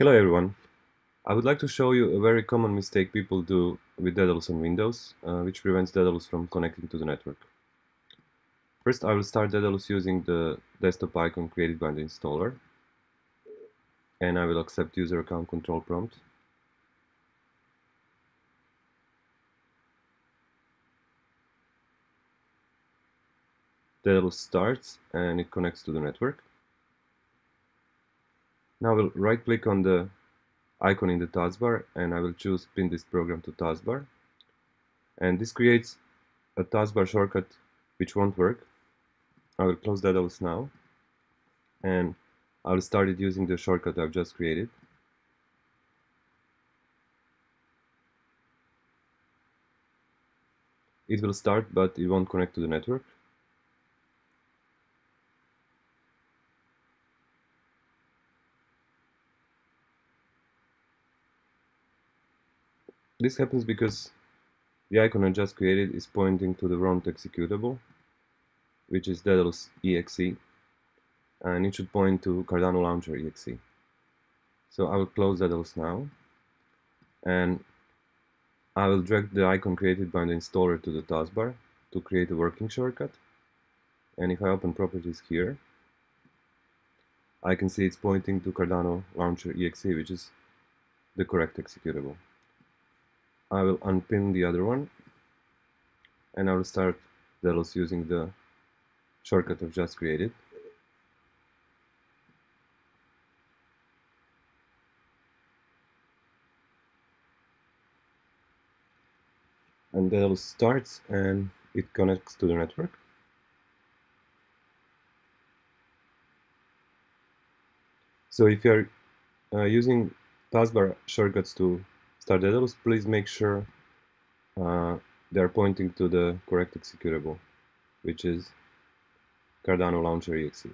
Hello everyone. I would like to show you a very common mistake people do with Daedalus on Windows, uh, which prevents Daedalus from connecting to the network. First, I will start Daedalus using the desktop icon created by the installer, and I will accept user account control prompt. Daedalus starts and it connects to the network. Now I will right click on the icon in the taskbar and I will choose pin this program to taskbar and this creates a taskbar shortcut which won't work. I will close that Daedalus now and I will start it using the shortcut I've just created. It will start but it won't connect to the network. This happens because the icon I just created is pointing to the wrong executable, which is Daedalus exe, and it should point to Cardano Launcher exe. So I will close Daedalus now, and I will drag the icon created by the installer to the taskbar to create a working shortcut. And if I open properties here, I can see it's pointing to Cardano Launcher exe, which is the correct executable. I will unpin the other one and I will start Daedalus using the shortcut I've just created. And Daedalus starts and it connects to the network. So if you are uh, using taskbar shortcuts to Daedalus, please make sure uh, they are pointing to the correct executable, which is Cardano Launcher exe.